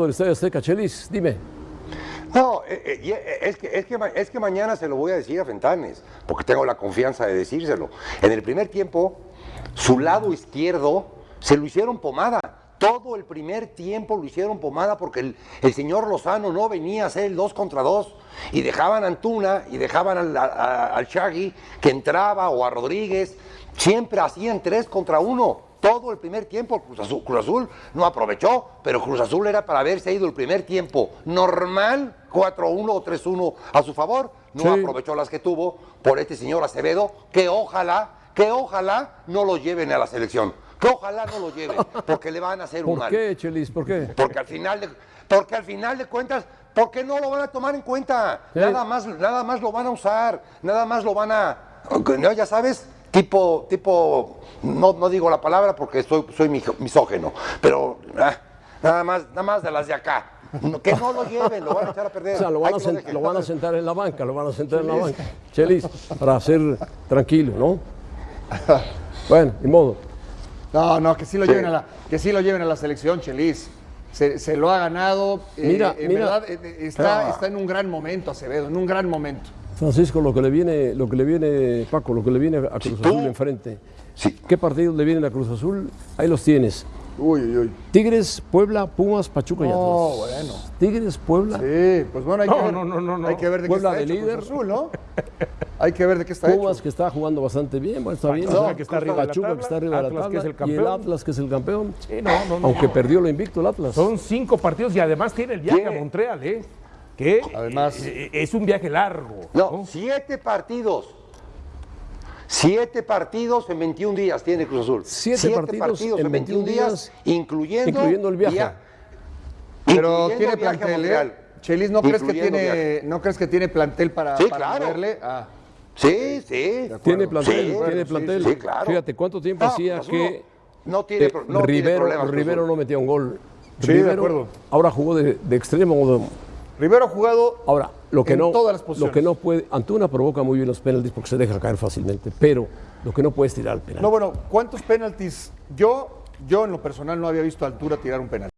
del Estadio Chelis, dime. No, eh, eh, eh, es que, es, que, es que mañana se lo voy a decir a Fentanes, porque tengo la confianza de decírselo. En el primer tiempo, su lado izquierdo se lo hicieron pomada. Todo el primer tiempo lo hicieron pomada porque el, el señor Lozano no venía a hacer el 2 contra 2 y dejaban a Antuna y dejaban al, a- al Shaggy que entraba o a Rodríguez. Siempre hacían 3 contra 1. Todo el primer tiempo Cruz Azul, Cruz Azul no aprovechó, pero Cruz Azul era para haberse ido el primer tiempo normal, 4-1 o 3-1 a su favor. No Sí. aprovechó las que tuvo por este señor Acevedo, que ojalá, que ojalá no lo lleven a la selección. Que ojalá no lo lleven, porque le van a hacer un ¿Por mal. qué, Chelis? ¿Por qué? Porque al final de, porque al final de cuentas, ¿por qué no lo van a tomar en cuenta? Sí. Nada más, nada más lo van a usar, nada más lo van a, no, ya sabes, tipo, tipo, no, no digo la palabra porque soy, soy misógeno, pero ah, nada más, nada más de las de acá. No, Que no lo lleven, lo van a echar a perder. O sea, lo van, a sen- lo van a sentar en la banca, lo van a sentar en la banca. Chelis, para ser tranquilo, ¿no? Bueno, ni modo. No, no, que sí lo Sí. lleven a la, que sí lo lleven a la selección, Chelis. Se, se lo ha ganado. eh, Mira, en mira. verdad, eh, eh, está, Ah. está en un gran momento, Acevedo, en un gran momento. Francisco, lo que le viene, lo que le viene, Paco, lo que le viene a Cruz Azul enfrente. Sí. ¿Qué partidos le vienen a Cruz Azul? Ahí los tienes. Uy, uy, uy. Tigres, Puebla, Pumas, Pachuca y No, Atlas. bueno. Tigres, Puebla, Sí, pues bueno, hay que No, ver. no, no, no, no. Hay que ver de Puebla qué está de hecho Cruz líder. Azul, ¿no? Hay que ver de qué está Pumas hecho. que está jugando bastante bien, bueno, está bien. Pachuca, que está arriba de la Pachuca que tabla, está arriba de la Atlas, tabla que es el y el campeón. Atlas que es el campeón. Sí, no, no, no. Aunque perdió lo invicto el Atlas. Son cinco partidos y además tiene el viaje ¿Qué? a Montreal, ¿eh? Que Además- eh, es un viaje largo. No, siete partidos. Siete partidos en 21 días tiene Cruz Azul. Siete partidos en 21 días, incluyendo, incluyendo el viaje. via- Pero incluyendo tiene plantel. ¿eh? Chelis, ¿no crees, que tiene, viaje. ¿no crees que tiene plantel para, Sí, para claro. moverle? Ah, Sí, sí. Tiene plantel, Sí, tiene plantel. sí, sí, claro. Fíjate, ¿cuánto tiempo No, hacía que no tiene, eh, no tiene Rivero, problemas Cruz Rivero no metía un gol? Sí, de Rivero acuerdo. ahora jugó de, de extremo. Rivero ha jugado Ahora, lo que en no, todas las lo posiciones. que no puede, Antuna provoca muy bien los penaltis porque se deja caer fácilmente, pero lo que no puede es tirar el penal. No, bueno, ¿cuántos penaltis? Yo, yo en lo personal no había visto a Altura tirar un penalti.